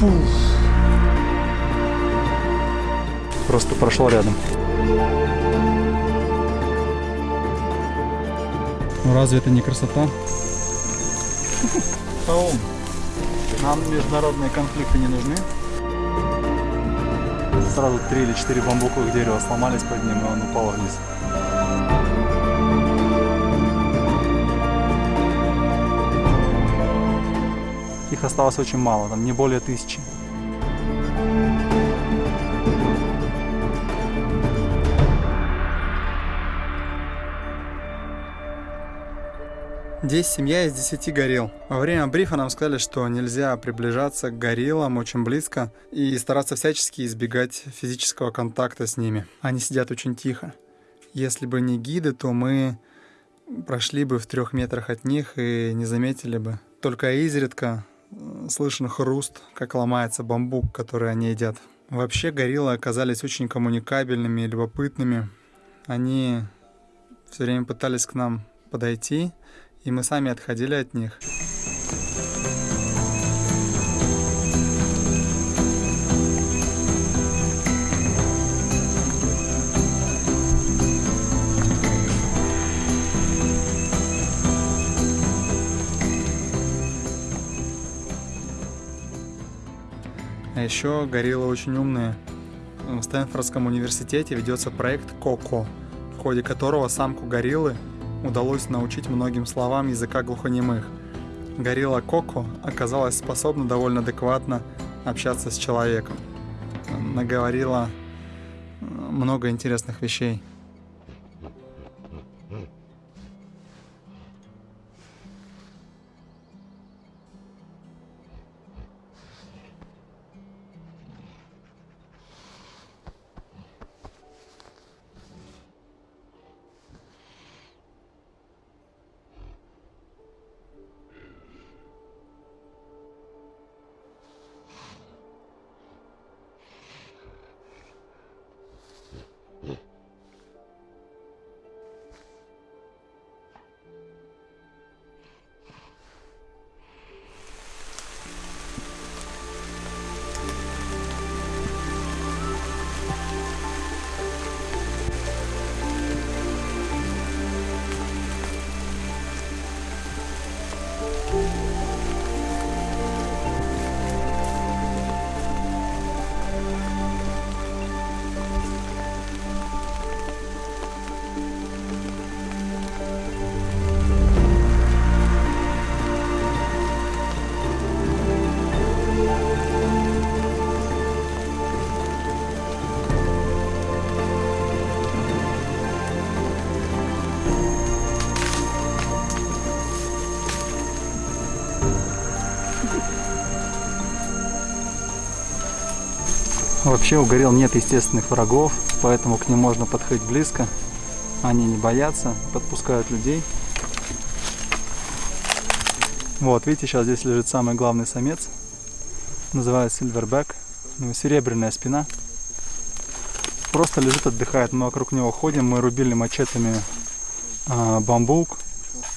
Пуф. Просто прошел рядом. Ну разве это не красота? Таум, нам международные конфликты не нужны. Сразу три или четыре бамбуковых дерева сломались под ним, и он упал вниз. Их осталось очень мало, там не более тысячи. Здесь семья из 10 горилл. Во время брифа нам сказали, что нельзя приближаться к гориллам очень близко и стараться всячески избегать физического контакта с ними. Они сидят очень тихо. Если бы не гиды, то мы прошли бы в трех метрах от них и не заметили бы. Только изредка слышен хруст, как ломается бамбук, который они едят. Вообще гориллы оказались очень коммуникабельными и любопытными. Они все время пытались к нам подойти, и мы сами отходили от них. А еще гориллы очень умные. В Стэнфордском университете ведется проект КОКО, в ходе которого самку гориллы удалось научить многим словам языка глухонемых. Горилла Коко оказалась способна довольно адекватно общаться с человеком. Наговорила э, много интересных вещей. Вообще у горилл нет естественных врагов, поэтому к ним можно подходить близко. Они не боятся, подпускают людей. Вот, видите, сейчас здесь лежит самый главный самец. Называется Silverback. У серебряная спина. Просто лежит, отдыхает. Мы вокруг него ходим, мы рубили мачетами э, бамбук.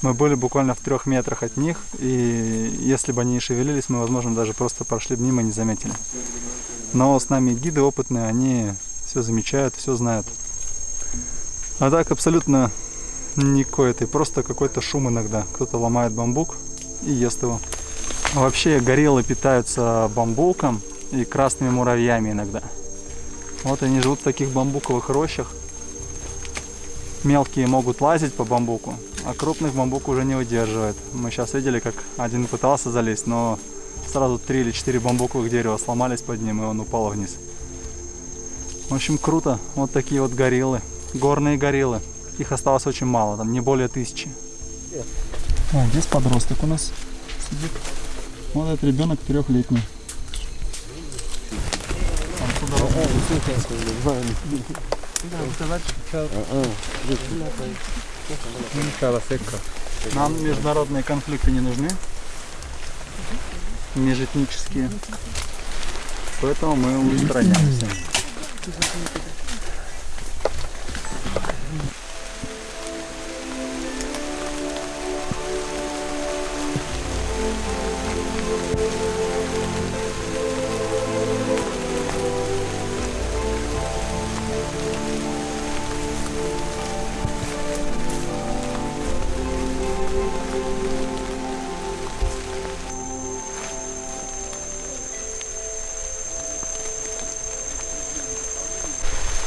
Мы были буквально в трех метрах от них, и если бы они не шевелились, мы, возможно, даже просто прошли мимо и не заметили. Но с нами гиды опытные, они все замечают, все знают. А так абсолютно никакой этой, просто какой-то шум иногда. Кто-то ломает бамбук и ест его. Вообще гориллы питаются бамбуком и красными муравьями иногда. Вот они живут в таких бамбуковых рощах. Мелкие могут лазить по бамбуку, а крупных бамбук уже не выдерживает. Мы сейчас видели, как один пытался залезть, но сразу три или четыре бамбуковых дерева сломались под ним, и он упал вниз. В общем, круто. Вот такие вот гориллы. Горные гориллы. Их осталось очень мало, там не более тысячи. А, здесь подросток у нас сидит. Вот этот ребенок трехлетний. Нам международные конфликты не нужны межэтнические. Поэтому мы устраняемся.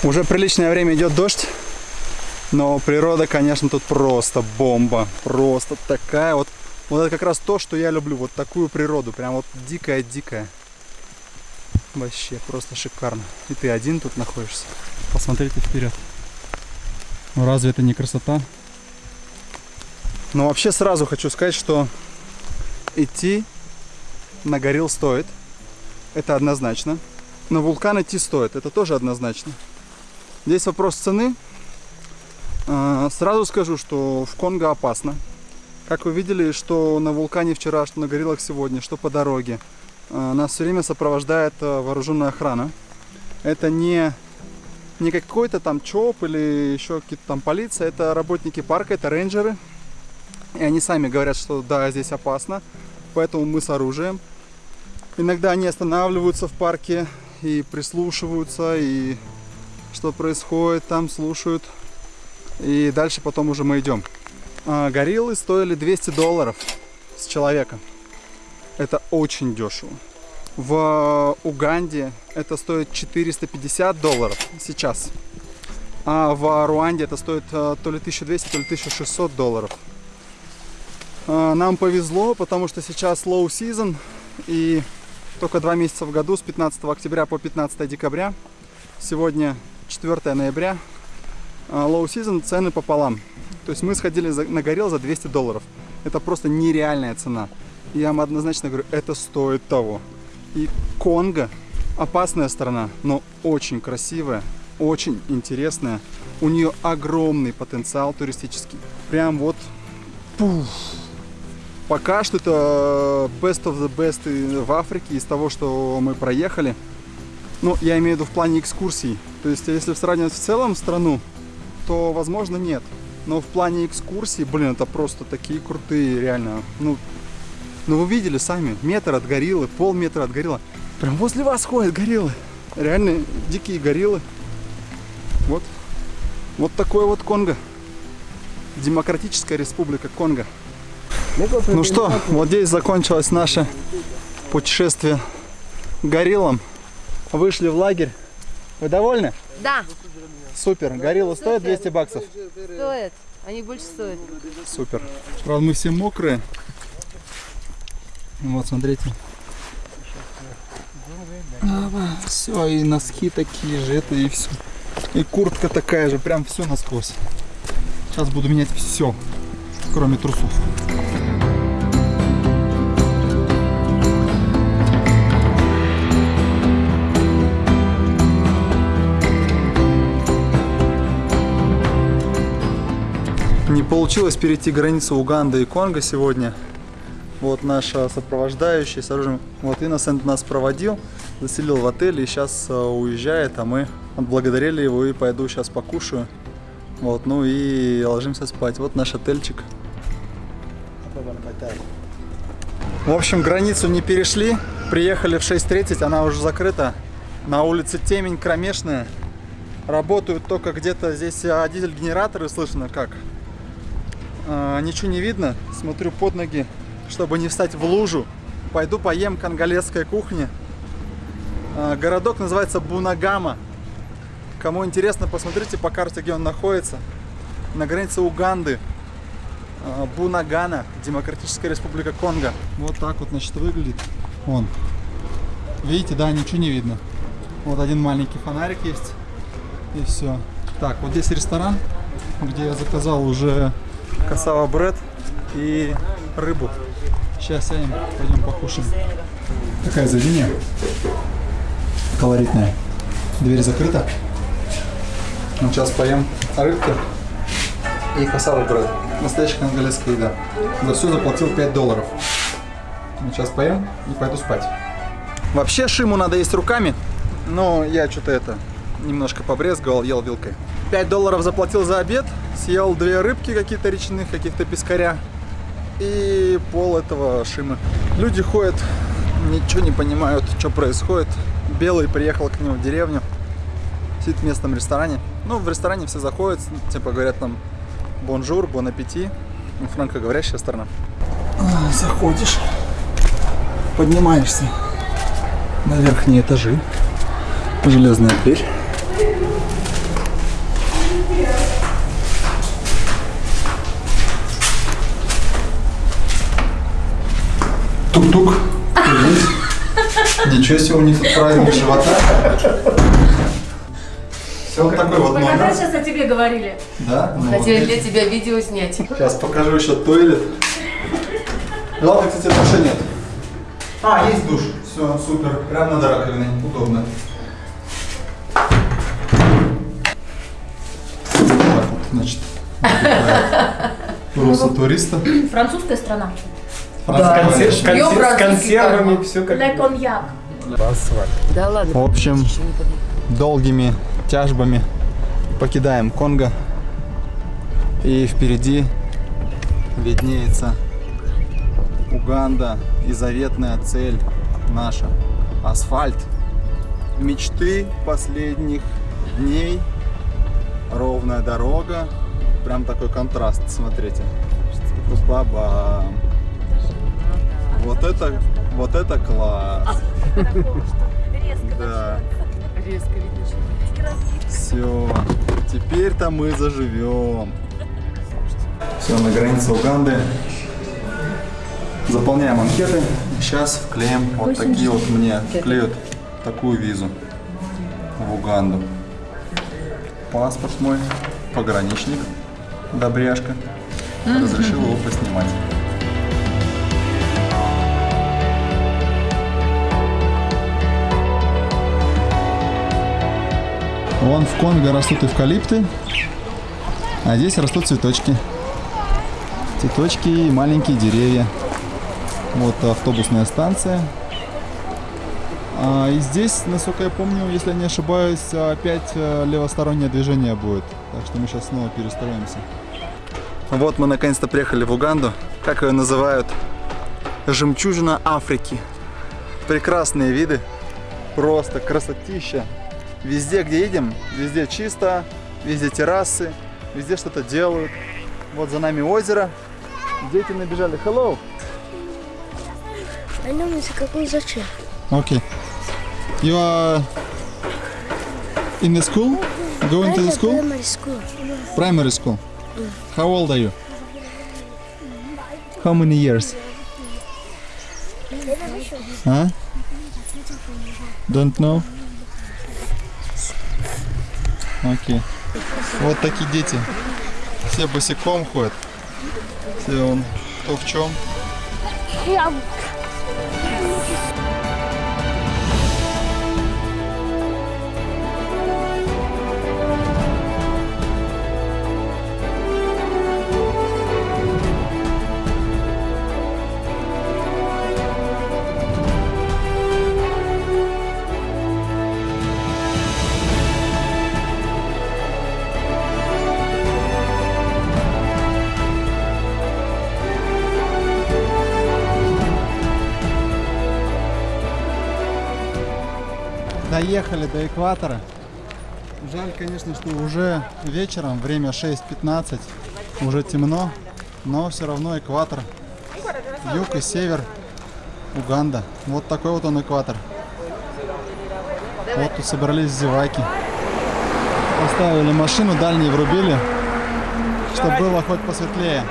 Уже приличное время идет дождь. Но природа, конечно, тут просто бомба. Просто такая вот. Вот это как раз то, что я люблю. Вот такую природу. Прям вот дикая-дикая. Вообще просто шикарно. И ты один тут находишься. Посмотрите вперед. Ну разве это не красота? Но вообще сразу хочу сказать, что идти на горил стоит. Это однозначно. На вулкан идти стоит. Это тоже однозначно. Здесь вопрос цены. А, сразу скажу, что в Конго опасно. Как вы видели, что на вулкане вчера, что на гориллах сегодня, что по дороге. А, нас все время сопровождает а, вооруженная охрана. Это не, не какой-то там ЧОП или еще какие-то там полиция. Это работники парка, это рейнджеры. И они сами говорят, что да, здесь опасно. Поэтому мы с оружием. Иногда они останавливаются в парке и прислушиваются, и что происходит там, слушают. И дальше потом уже мы идем. А, гориллы стоили 200 долларов с человека. Это очень дешево. В Уганде это стоит 450 долларов сейчас. А в Руанде это стоит а, то ли 1200, то ли 1600 долларов. А, нам повезло, потому что сейчас low season и только два месяца в году с 15 октября по 15 декабря. Сегодня 4 ноября. А, low season цены пополам. То есть мы сходили на горел за 200 долларов. Это просто нереальная цена. Я вам однозначно говорю, это стоит того. И Конго опасная страна, но очень красивая, очень интересная. У нее огромный потенциал туристический. Прям вот пуф, Пока что это best of the best в Африке из того, что мы проехали. Ну, я имею в виду в плане экскурсий. То есть, если сравнивать в целом страну, то, возможно, нет. Но в плане экскурсий, блин, это просто такие крутые, реально. Ну, ну вы видели сами, метр от гориллы, полметра от гориллы. Прям возле вас ходят гориллы. Реально дикие гориллы. Вот. Вот такой вот Конго. Демократическая республика Конго. Ну что, вот здесь закончилось наше путешествие гориллам. Вышли в лагерь. Вы довольны? Да. Супер. Горилла стоит 200 баксов? Стоит. Они больше стоят. Супер. Правда, мы все мокрые. Вот, смотрите. Все, и носки такие же, это и все. И куртка такая же, прям все насквозь. Сейчас буду менять все, кроме трусов. Получилось перейти границу Уганды и Конго сегодня. Вот наша сопровождающая с оружием. Вот Инносент нас проводил, заселил в отель и сейчас э, уезжает, а мы отблагодарили его и пойду сейчас покушаю. Вот, ну и ложимся спать. Вот наш отельчик. В общем, границу не перешли. Приехали в 6.30, она уже закрыта. На улице темень кромешная. Работают только где-то здесь а, дизель-генераторы, слышно как. А, ничего не видно. Смотрю под ноги, чтобы не встать в лужу. Пойду поем конголезской кухни. А, городок называется Бунагама. Кому интересно, посмотрите по карте, где он находится. На границе Уганды. А, Бунагана, Демократическая Республика Конго. Вот так вот, значит, выглядит. Вон. Видите, да, ничего не видно. Вот один маленький фонарик есть. И все. Так, вот здесь ресторан, где я заказал уже касава бред и рыбу. Сейчас сядем, пойдем покушаем. Такое заведение колоритное. Дверь закрыта. Ну, сейчас поем рыбки и касава бред. Настоящая конголезская еда. За все заплатил 5 долларов. Ну, сейчас поем и пойду спать. Вообще шиму надо есть руками, но я что-то это немножко побрезговал, ел вилкой. 5 долларов заплатил за обед, съел две рыбки какие-то речных, каких-то пескаря и пол этого шимы. Люди ходят, ничего не понимают, что происходит. Белый приехал к нему в деревню, сидит в местном ресторане. Ну, в ресторане все заходят, типа говорят там bonjour, bon appétit. Ну, франкоговорящая страна. А, заходишь, поднимаешься на верхние этажи. Железная дверь. Тук-тук. Есть. Ничего себе, у них тут праздник живота. Все, вот такой вот Мы когда номер. сейчас о тебе говорили? Да? Ну, Хотели здесь. для тебя видео снять. Сейчас покажу еще туалет. Главное, кстати, душа нет. А, есть душ. Все, супер. Прямо над раковиной. Удобно. Так вот, значит. Просто туриста. Французская страна. Консер- С консер- Ёб с консервами все как Ле коньяк. Асфальт. Да ладно. В общем, долгими тяжбами покидаем Конго. И впереди виднеется Уганда и заветная цель наша. Асфальт. Мечты последних дней. Ровная дорога. Прям такой контраст, смотрите. Баба. Вот это, вот это класс. Да. Резко видно, Все, теперь-то мы заживем. Все, на границе Уганды. Заполняем анкеты. Сейчас вклеим вот такие вот мне вклеют такую визу в Уганду. Паспорт мой, пограничник, добряшка. Разрешил его поснимать. Вон в Конго растут эвкалипты, а здесь растут цветочки. Цветочки и маленькие деревья. Вот автобусная станция. А, и здесь, насколько я помню, если я не ошибаюсь, опять э, левостороннее движение будет. Так что мы сейчас снова перестроимся. Вот мы наконец-то приехали в Уганду. Как ее называют? Жемчужина Африки. Прекрасные виды. Просто красотища. Везде, где едем, везде чисто, везде террасы, везде что-то делают. Вот за нами озеро. Дети набежали. Hello! I know it's какой зачем? Okay. You are in the school? Going to the school? Primary school. Primary school. How old are you? How many years? Huh? Don't know? Окей. Вот такие дети. Все босиком ходят. Все он кто в чем. Доехали до экватора. Жаль, конечно, что уже вечером, время 6.15, уже темно, но все равно экватор. Юг и север Уганда. Вот такой вот он экватор. Вот тут собрались зеваки. Поставили машину, дальние врубили, чтобы было хоть посветлее.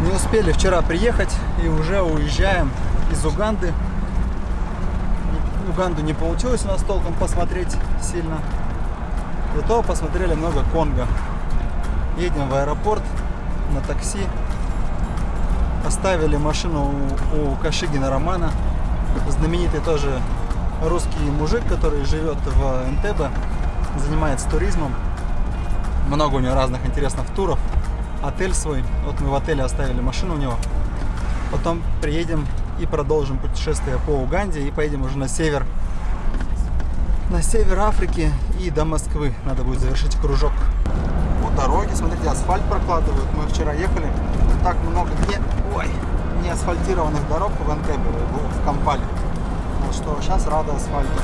Не успели вчера приехать и уже уезжаем из Уганды. Уганду не получилось у нас толком посмотреть сильно. Зато посмотрели много Конго. Едем в аэропорт на такси. Оставили машину у, у Кашигина Романа. Знаменитый тоже русский мужик, который живет в Энтебе, занимается туризмом. Много у него разных интересных туров. Отель свой. Вот мы в отеле оставили машину у него. Потом приедем и продолжим путешествие по Уганде и поедем уже на север. На север Африки и до Москвы. Надо будет завершить кружок. Вот дороги, смотрите, асфальт прокладывают. Мы вчера ехали. Так много не, ой, не асфальтированных дорог в Энтебе, в Кампале. Что сейчас рада асфальту.